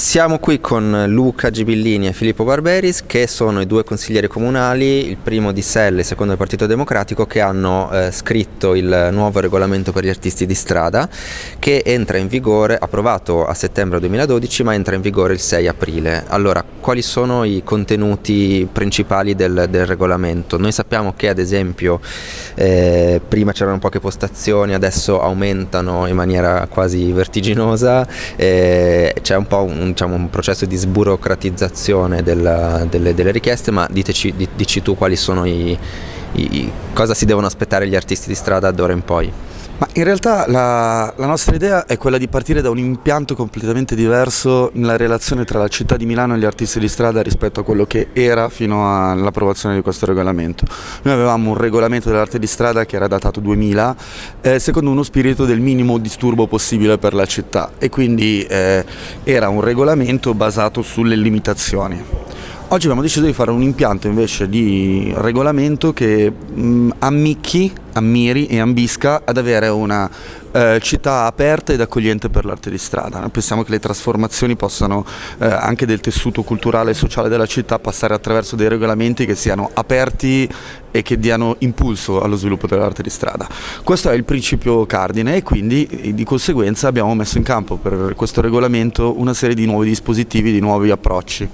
Siamo qui con Luca Gibillini e Filippo Barberis che sono i due consiglieri comunali, il primo di Selle e il secondo del Partito Democratico che hanno eh, scritto il nuovo regolamento per gli artisti di strada che entra in vigore, approvato a settembre 2012 ma entra in vigore il 6 aprile. Allora, quali sono i contenuti principali del, del regolamento? Noi sappiamo che ad esempio eh, prima c'erano poche postazioni, adesso aumentano in maniera quasi vertiginosa, eh, c'è un po' un diciamo, un processo di sburocratizzazione della, delle, delle, richieste, ma diteci, dici tu quali sono i, i, cosa si devono aspettare gli artisti di strada d'ora in poi. Ma in realtà la, la, nostra idea è quella di partire da un impianto completamente diverso nella relazione tra la città di Milano e gli artisti di strada rispetto a quello che era fino all'approvazione di questo regolamento. Noi avevamo un regolamento dell'arte di strada che era datato 2000 eh, secondo uno spirito del minimo disturbo possibile per la città e quindi eh, era un regolamento basato sulle limitazioni. Oggi abbiamo deciso di fare un impianto invece di regolamento che mh, ammicchi ammiri e ambisca ad avere una eh, città aperta ed accogliente per l'arte di strada. Pensiamo che le trasformazioni possano eh, anche del tessuto culturale e sociale della città passare attraverso dei regolamenti che siano aperti e che diano impulso allo sviluppo dell'arte di strada. Questo è il principio cardine e quindi di conseguenza abbiamo messo in campo per questo regolamento una serie di nuovi dispositivi, di nuovi approcci.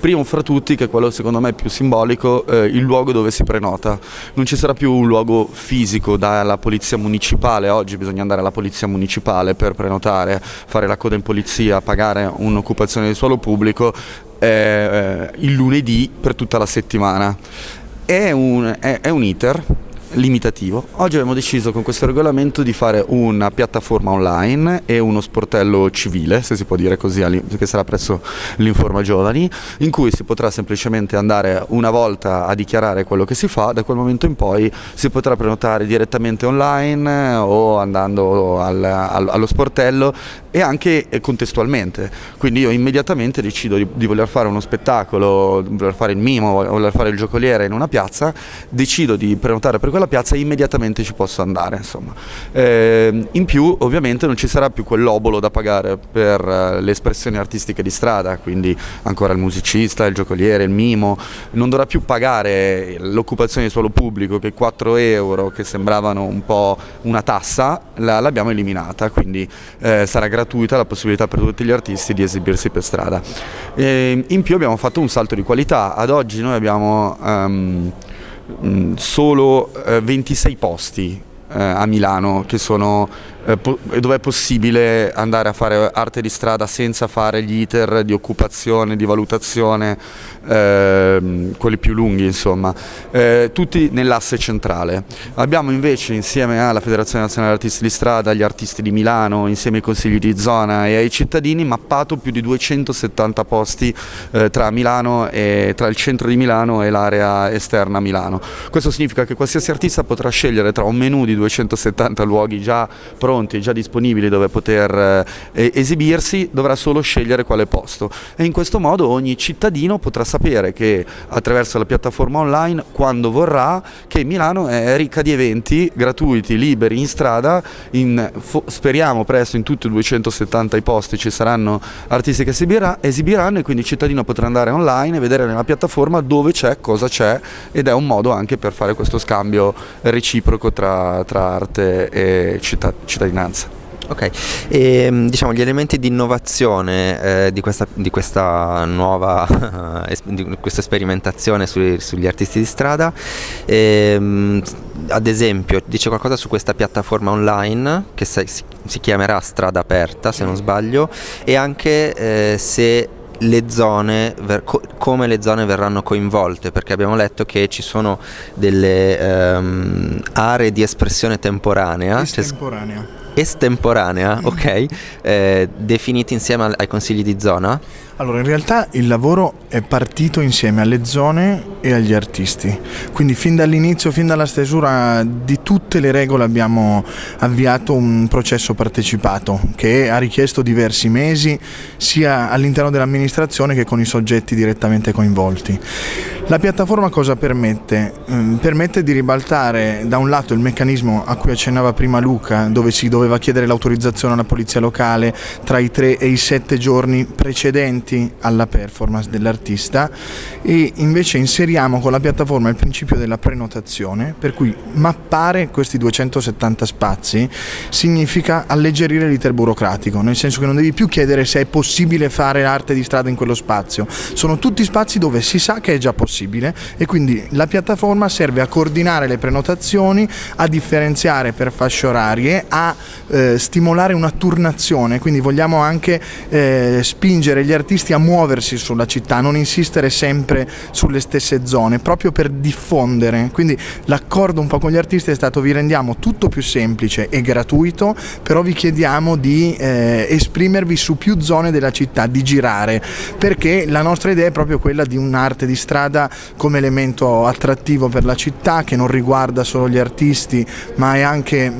Primo fra tutti, che è quello secondo me più simbolico, eh, il luogo dove si prenota. Non ci sarà più un luogo fisico fisico dalla polizia municipale, oggi bisogna andare alla polizia municipale per prenotare, fare la coda in polizia, pagare un'occupazione di suolo pubblico eh, il lunedì per tutta la settimana. È un, è, è un iter limitativo. Oggi abbiamo deciso con questo regolamento di fare una piattaforma online e uno sportello civile, se si può dire così, che sarà presso l'Informa Giovani, in cui si potrà semplicemente andare una volta a dichiarare quello che si fa, da quel momento in poi si potrà prenotare direttamente online o andando al, al, allo sportello e anche contestualmente. Quindi io immediatamente decido di, di voler fare uno spettacolo, voler fare il mimo, voler fare il giocoliere in una piazza, decido di prenotare per quella piazza e immediatamente ci posso andare. Eh, in più ovviamente non ci sarà più quell'obolo da pagare per uh, le espressioni artistiche di strada, quindi ancora il musicista, il giocoliere, il mimo, non dovrà più pagare l'occupazione di suolo pubblico che 4 euro che sembravano un po' una tassa, l'abbiamo eliminata, quindi eh, sarà gratuita la possibilità per tutti gli artisti di esibirsi per strada. E in più abbiamo fatto un salto di qualità, ad oggi noi abbiamo um, solo uh, 26 posti uh, a Milano che sono eh, dove è possibile andare a fare arte di strada senza fare gli iter di occupazione, di valutazione, eh, quelli più lunghi insomma, eh, tutti nell'asse centrale. Abbiamo invece insieme alla Federazione Nazionale Artisti di Strada, agli artisti di Milano, insieme ai consigli di zona e ai cittadini mappato più di 270 posti eh, tra, e, tra il centro di Milano e l'area esterna a Milano. Questo significa che qualsiasi artista potrà scegliere tra un menù di 270 luoghi già pronti pronti, già disponibili dove poter eh, esibirsi, dovrà solo scegliere quale posto. E in questo modo ogni cittadino potrà sapere che attraverso la piattaforma online quando vorrà che Milano è ricca di eventi gratuiti, liberi, in strada, in, speriamo presto in tutti i 270 i posti ci saranno artisti che esibiranno e quindi il cittadino potrà andare online e vedere nella piattaforma dove c'è, cosa c'è ed è un modo anche per fare questo scambio reciproco tra, tra arte e città, cittadinanza. Ok, e, ehm, diciamo gli elementi di innovazione eh, di, questa, di, questa, nuova, di questa sperimentazione sui, sugli artisti di strada, ehm, ad esempio dice qualcosa su questa piattaforma online che si, si chiamerà Strada Aperta se non sbaglio e anche eh, se le zone, co come le zone verranno coinvolte, perché abbiamo letto che ci sono delle um, aree di espressione temporanea. Estemporanea estemporanea, ok, eh, definiti insieme ai consigli di zona? Allora, in realtà il lavoro è partito insieme alle zone e agli artisti, quindi fin dall'inizio, fin dalla stesura di tutte le regole abbiamo avviato un processo partecipato che ha richiesto diversi mesi sia all'interno dell'amministrazione che con i soggetti direttamente coinvolti. La piattaforma cosa permette? Mm, permette di ribaltare da un lato il meccanismo a cui accennava prima Luca, dove si doveva chiedere l'autorizzazione alla polizia locale tra i tre e i sette giorni precedenti alla performance dell'artista e invece inseriamo con la piattaforma il principio della prenotazione, per cui mappare questi 270 spazi significa alleggerire l'iter burocratico, nel senso che non devi più chiedere se è possibile fare arte di strada in quello spazio, sono tutti spazi dove si sa che è già possibile e quindi la piattaforma serve a coordinare le prenotazioni, a differenziare per fasce orarie, a eh, stimolare una turnazione, quindi vogliamo anche eh, spingere gli artisti a muoversi sulla città, non insistere sempre sulle stesse zone, proprio per diffondere. Quindi l'accordo un po' con gli artisti è stato vi rendiamo tutto più semplice e gratuito, però vi chiediamo di eh, esprimervi su più zone della città, di girare, perché la nostra idea è proprio quella di un'arte di strada come elemento attrattivo per la città che non riguarda solo gli artisti ma è anche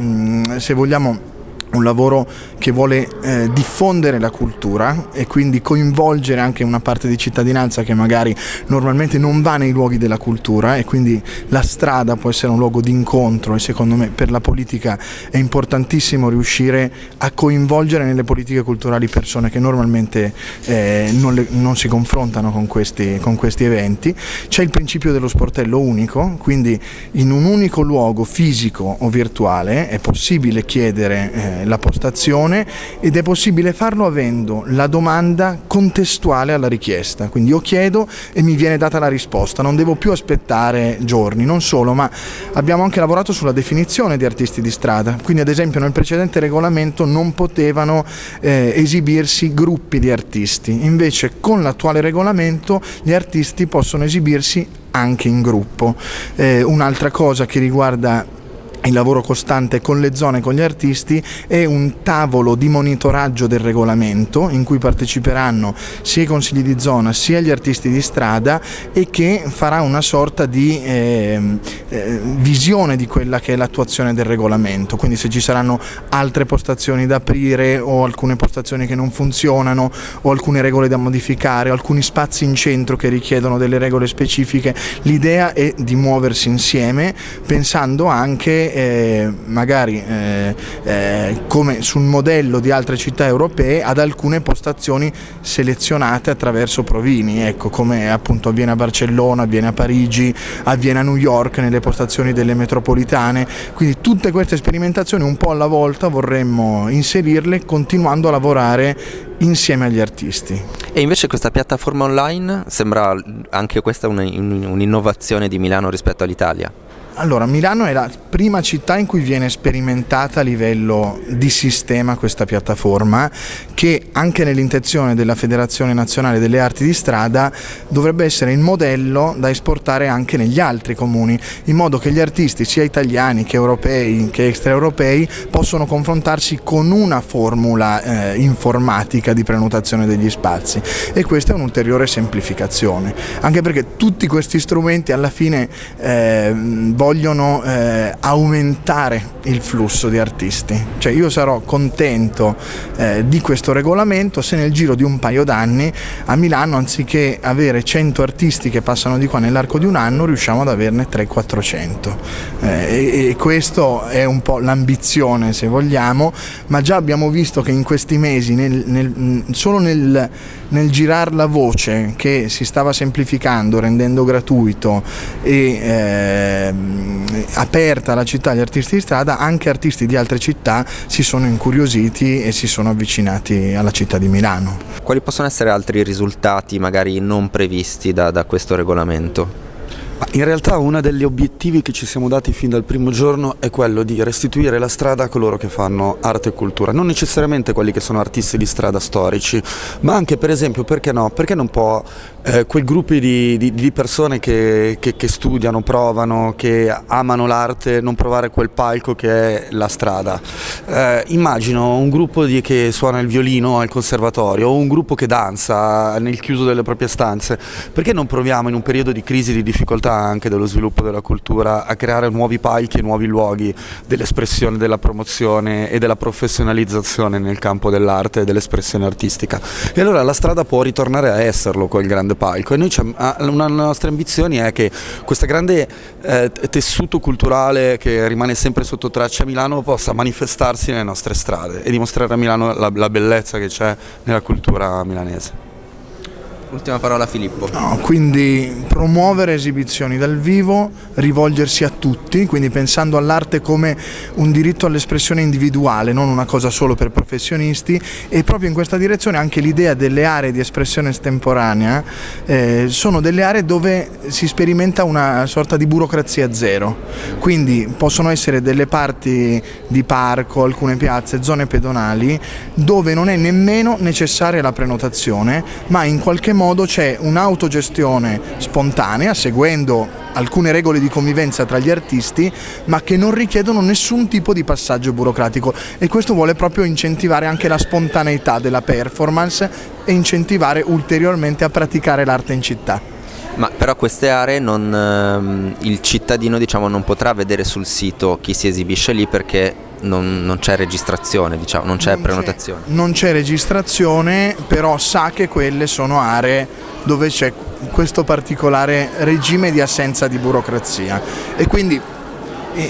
se vogliamo un lavoro che vuole eh, diffondere la cultura e quindi coinvolgere anche una parte di cittadinanza che magari normalmente non va nei luoghi della cultura e quindi la strada può essere un luogo di incontro e secondo me per la politica è importantissimo riuscire a coinvolgere nelle politiche culturali persone che normalmente eh, non, le, non, si confrontano con questi, con questi eventi. C'è il principio dello sportello unico, quindi in un unico luogo fisico o virtuale è possibile chiedere eh, la postazione ed è possibile farlo avendo la domanda contestuale alla richiesta, quindi io chiedo e mi viene data la risposta, non devo più aspettare giorni, non solo, ma abbiamo anche lavorato sulla definizione di artisti di strada, quindi ad esempio nel precedente regolamento non potevano eh, esibirsi gruppi di artisti, invece con l'attuale regolamento gli artisti possono esibirsi anche in gruppo. Eh, un'altra cosa che riguarda il lavoro costante con le zone, con gli artisti e un tavolo di monitoraggio del regolamento in cui parteciperanno sia i consigli di zona sia gli artisti di strada e che farà una sorta di eh, eh, visione di quella che è l'attuazione del regolamento, quindi se ci saranno altre postazioni da aprire o alcune postazioni che non funzionano o alcune regole da modificare o alcuni spazi in centro che richiedono delle regole specifiche, l'idea è di muoversi insieme pensando anche eh, magari eh, eh, come sul modello di altre città europee ad alcune postazioni selezionate attraverso provini, ecco, come appunto avviene a Barcellona, avviene a Parigi, avviene a New York nelle postazioni delle metropolitane, quindi tutte queste sperimentazioni un po' alla volta vorremmo inserirle continuando a lavorare insieme agli artisti. E invece questa piattaforma online sembra anche questa un'innovazione di Milano rispetto all'Italia? Allora, Milano è la prima città in cui viene sperimentata a livello di sistema questa piattaforma che anche nell'intenzione della Federazione Nazionale delle Arti di Strada dovrebbe essere il modello da esportare anche negli altri comuni, in modo che gli artisti sia italiani che europei che extraeuropei possono confrontarsi con una formula eh, informatica di prenotazione degli spazi e questa è un'ulteriore semplificazione, anche perché tutti questi strumenti alla fine eh, vogliono eh, aumentare il flusso di artisti. Cioè io sarò contento eh, di questo regolamento se nel giro di un paio d'anni a Milano anziché avere 100 artisti che passano di qua nell'arco di un anno riusciamo ad averne 300-400. Eh, e, e questo è un po' l'ambizione se vogliamo, ma già abbiamo visto che in questi mesi nel, nel, solo nel, nel girare la voce che si stava semplificando, rendendo gratuito e eh, aperta la città agli artisti di strada, anche artisti di altre città si sono incuriositi e si sono avvicinati alla città di Milano. Quali possono essere altri risultati magari non previsti da, da questo regolamento? In realtà uno degli obiettivi che ci siamo dati fin dal primo giorno è quello di restituire la strada a coloro che fanno arte e cultura, non necessariamente quelli che sono artisti di strada storici, ma anche per esempio, perché no, perché non può eh, quei gruppi di, di, di persone che, che, che, studiano, provano, che amano l'arte, non provare quel palco che è la strada. Eh, immagino un gruppo di, che suona il violino al conservatorio o un gruppo che danza nel chiuso delle proprie stanze, perché non proviamo in un periodo di crisi, di difficoltà città, anche dello sviluppo della cultura, a creare nuovi palchi e nuovi luoghi dell'espressione, della promozione e della professionalizzazione nel campo dell'arte e dell'espressione artistica. E allora la strada può ritornare a esserlo quel grande palco e noi una delle nostre ambizioni è che questo grande eh, tessuto culturale che rimane sempre sotto traccia a Milano possa manifestarsi nelle nostre strade e dimostrare a Milano la, la bellezza che c'è nella cultura milanese. Ultima parola Filippo. No, quindi promuovere esibizioni dal vivo, rivolgersi a tutti, quindi pensando all'arte come un diritto all'espressione individuale, non una cosa solo per professionisti e proprio in questa direzione anche l'idea delle aree di espressione estemporanea eh, sono delle aree dove si sperimenta una sorta di burocrazia zero, quindi possono essere delle parti di parco, alcune piazze, zone pedonali dove non è nemmeno necessaria la prenotazione ma in qualche modo modo c'è un'autogestione spontanea, seguendo alcune regole di convivenza tra gli artisti, ma che non richiedono nessun tipo di passaggio burocratico e questo vuole proprio incentivare anche la spontaneità della performance e incentivare ulteriormente a praticare l'arte in città. Ma però queste aree non, ehm, il cittadino diciamo, non potrà vedere sul sito chi si esibisce lì perché non, non c'è registrazione, diciamo, non c'è prenotazione. non c'è registrazione, però sa che quelle sono aree dove c'è questo particolare regime di assenza di burocrazia e quindi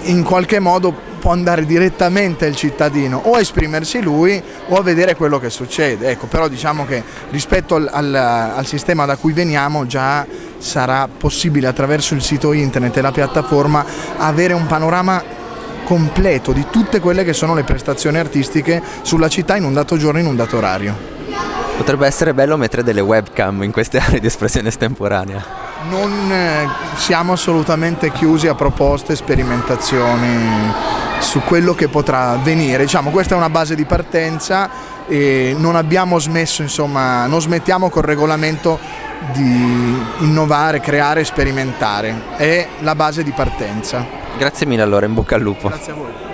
in qualche modo può andare direttamente il cittadino o a esprimersi lui o a vedere quello che succede. Ecco, però diciamo che rispetto al, al, al sistema da cui veniamo già sarà possibile attraverso il sito internet e la piattaforma avere un panorama completo di tutte quelle che sono le prestazioni artistiche sulla città in un dato giorno, in un dato orario. Potrebbe essere bello mettere delle webcam in queste aree di espressione estemporanea. Non eh, siamo assolutamente chiusi a proposte, sperimentazioni su quello che potrà avvenire. Diciamo, questa è una base di partenza e non abbiamo smesso, insomma, non smettiamo col regolamento di innovare, creare e sperimentare. È la base di partenza. Grazie mille allora, in bocca al lupo. Grazie a voi.